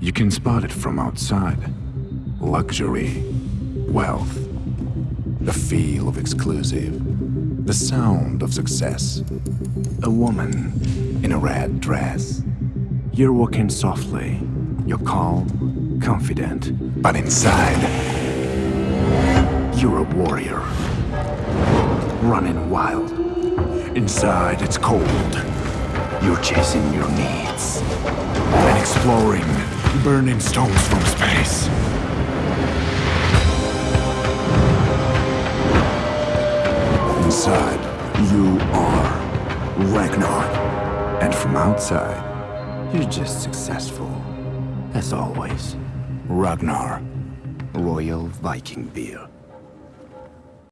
You can spot it from outside. Luxury, wealth, the feel of exclusive, the sound of success. A woman in a red dress. You're walking softly. You're calm, confident, but inside, you're a warrior. Running wild. Inside, it's cold. You're chasing your needs exploring burning stones from space. Inside, you are Ragnar. And from outside, you're just successful. As always, Ragnar, Royal Viking Beer.